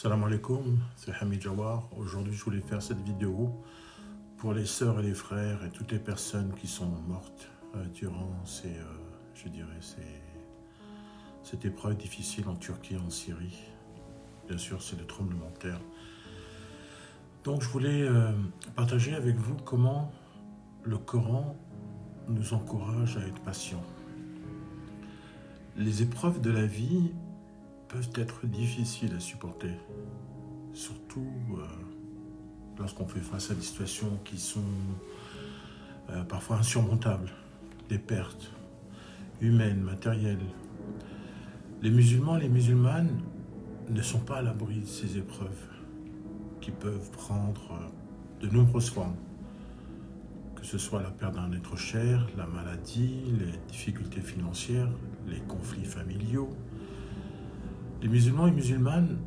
Salam alaikum, c'est Hamid Jawar. Aujourd'hui, je voulais faire cette vidéo pour les sœurs et les frères et toutes les personnes qui sont mortes euh, durant ces, euh, je cette épreuve difficile en Turquie et en Syrie. Bien sûr, c'est le tremblement de terre. Donc, je voulais euh, partager avec vous comment le Coran nous encourage à être patients. Les épreuves de la vie peuvent être difficiles à supporter, surtout euh, lorsqu'on fait face à des situations qui sont euh, parfois insurmontables, des pertes humaines, matérielles. Les musulmans les musulmanes ne sont pas à l'abri de ces épreuves qui peuvent prendre euh, de nombreuses formes, que ce soit la perte d'un être cher, la maladie, les difficultés financières, les conflits familiaux, les musulmans et musulmanes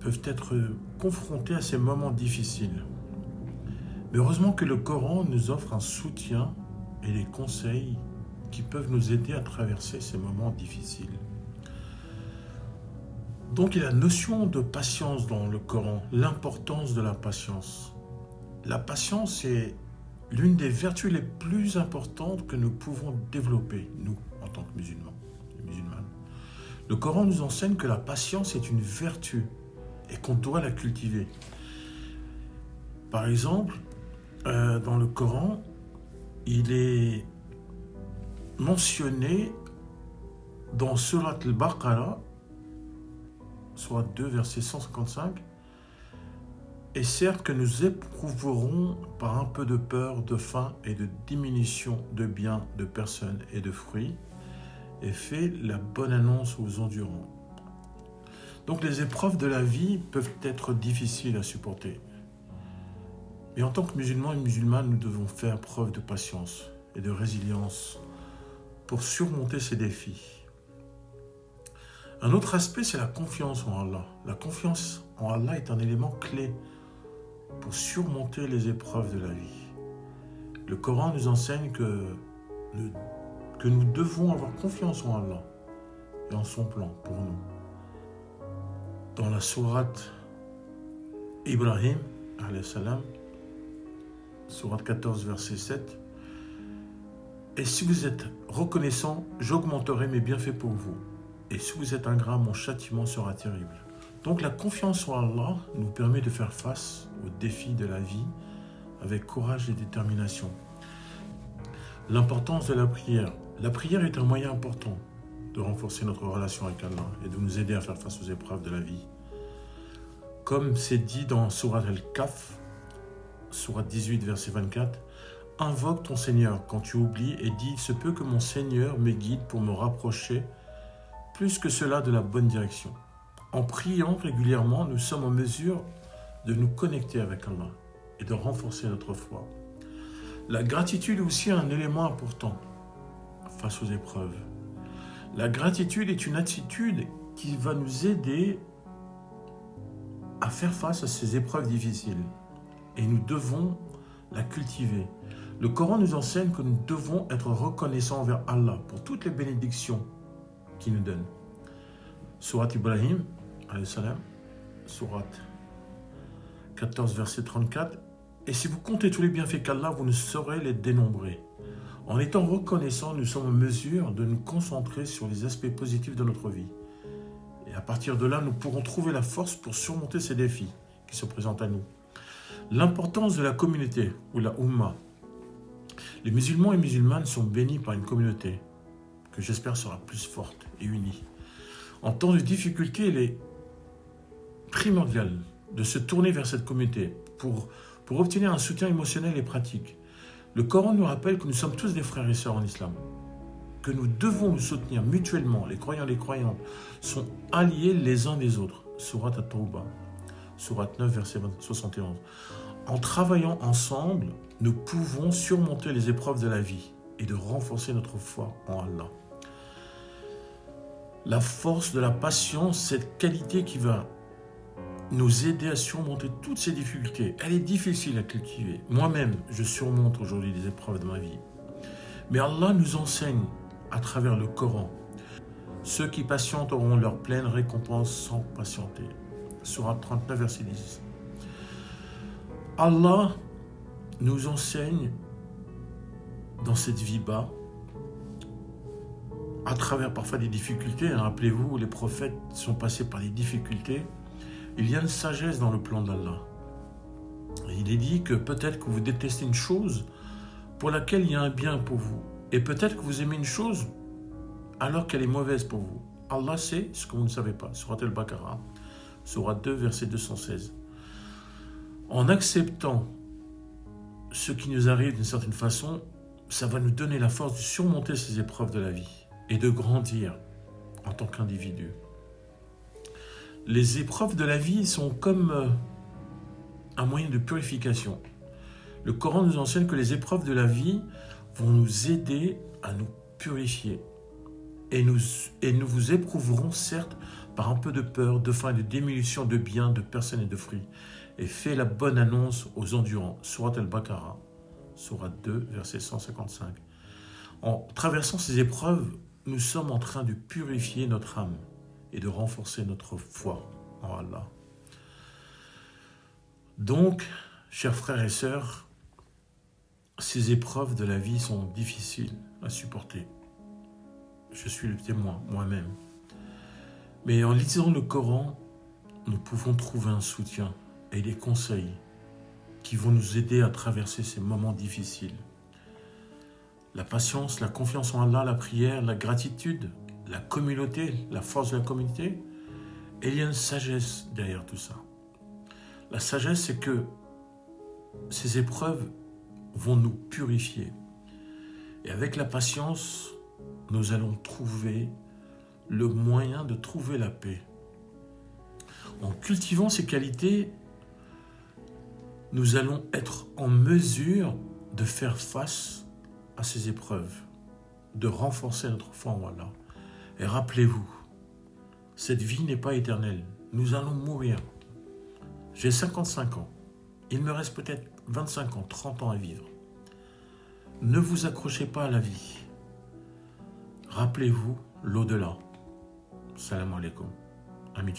peuvent être confrontés à ces moments difficiles. Mais heureusement que le Coran nous offre un soutien et des conseils qui peuvent nous aider à traverser ces moments difficiles. Donc il y a la notion de patience dans le Coran, l'importance de la patience. La patience est l'une des vertus les plus importantes que nous pouvons développer, nous, en tant que musulmans. Le Coran nous enseigne que la patience est une vertu et qu'on doit la cultiver. Par exemple, euh, dans le Coran, il est mentionné dans Surat al-Baqarah, soit 2, verset 155, et certes que nous éprouverons par un peu de peur, de faim et de diminution de biens, de personnes et de fruits, et fait la bonne annonce aux endurants. Donc les épreuves de la vie peuvent être difficiles à supporter. Mais en tant que musulmans et musulmanes, nous devons faire preuve de patience et de résilience pour surmonter ces défis. Un autre aspect, c'est la confiance en Allah. La confiance en Allah est un élément clé pour surmonter les épreuves de la vie. Le Coran nous enseigne que le que nous devons avoir confiance en Allah et en son plan pour nous. Dans la sourate Ibrahim, salam, sourate 14, verset 7, Et si vous êtes reconnaissant, j'augmenterai mes bienfaits pour vous. Et si vous êtes ingrat, mon châtiment sera terrible. Donc la confiance en Allah nous permet de faire face aux défis de la vie avec courage et détermination. L'importance de la prière. La prière est un moyen important de renforcer notre relation avec Allah et de nous aider à faire face aux épreuves de la vie. Comme c'est dit dans Surat al-Kaf, Surat 18, verset 24, Invoque ton Seigneur quand tu oublies et dis Il se peut que mon Seigneur me guide pour me rapprocher plus que cela de la bonne direction. En priant régulièrement, nous sommes en mesure de nous connecter avec Allah et de renforcer notre foi. La gratitude est aussi un élément important face aux épreuves. La gratitude est une attitude qui va nous aider à faire face à ces épreuves difficiles. Et nous devons la cultiver. Le Coran nous enseigne que nous devons être reconnaissants envers Allah pour toutes les bénédictions qu'il nous donne. Surat Ibrahim, salam, Surat 14, verset 34. Et si vous comptez tous les bienfaits qu'Allah, vous ne saurez les dénombrer. En étant reconnaissants, nous sommes en mesure de nous concentrer sur les aspects positifs de notre vie. Et à partir de là, nous pourrons trouver la force pour surmonter ces défis qui se présentent à nous. L'importance de la communauté, ou la Ummah. Les musulmans et musulmanes sont bénis par une communauté que j'espère sera plus forte et unie. En temps de difficulté, il est primordial de se tourner vers cette communauté pour, pour obtenir un soutien émotionnel et pratique. Le Coran nous rappelle que nous sommes tous des frères et sœurs en islam, que nous devons nous soutenir mutuellement. Les croyants et les croyantes sont alliés les uns des autres. Surat at-Tawbah, Surat 9, verset 71. En travaillant ensemble, nous pouvons surmonter les épreuves de la vie et de renforcer notre foi en Allah. La force de la patience, cette qualité qui va nous aider à surmonter toutes ces difficultés. Elle est difficile à cultiver. Moi-même, je surmonte aujourd'hui les épreuves de ma vie. Mais Allah nous enseigne à travers le Coran. Ceux qui patientent auront leur pleine récompense sans patienter. Surat 39, verset 10. Allah nous enseigne dans cette vie bas, à travers parfois des difficultés, hein, rappelez-vous, les prophètes sont passés par des difficultés, il y a une sagesse dans le plan d'Allah. Il est dit que peut-être que vous détestez une chose pour laquelle il y a un bien pour vous. Et peut-être que vous aimez une chose alors qu'elle est mauvaise pour vous. Allah sait ce que vous ne savez pas. Surat al-Baqarah, Surat 2, verset 216. En acceptant ce qui nous arrive d'une certaine façon, ça va nous donner la force de surmonter ces épreuves de la vie et de grandir en tant qu'individu. Les épreuves de la vie sont comme euh, un moyen de purification. Le Coran nous enseigne que les épreuves de la vie vont nous aider à nous purifier. Et nous, et nous vous éprouverons certes par un peu de peur, de faim et de diminution de biens, de personnes et de fruits. Et fais la bonne annonce aux endurants. Surat al-Baqarah, Surat 2, verset 155. En traversant ces épreuves, nous sommes en train de purifier notre âme et de renforcer notre foi en Allah. Donc, chers frères et sœurs, ces épreuves de la vie sont difficiles à supporter. Je suis le témoin moi-même. Mais en lisant le Coran, nous pouvons trouver un soutien et des conseils qui vont nous aider à traverser ces moments difficiles. La patience, la confiance en Allah, la prière, la gratitude, la communauté, la force de la communauté, et il y a une sagesse derrière tout ça. La sagesse, c'est que ces épreuves vont nous purifier. Et avec la patience, nous allons trouver le moyen de trouver la paix. En cultivant ces qualités, nous allons être en mesure de faire face à ces épreuves, de renforcer notre foi en Allah. Et rappelez-vous, cette vie n'est pas éternelle. Nous allons mourir. J'ai 55 ans. Il me reste peut-être 25 ans, 30 ans à vivre. Ne vous accrochez pas à la vie. Rappelez-vous l'au-delà. Salam alaikum. Ami.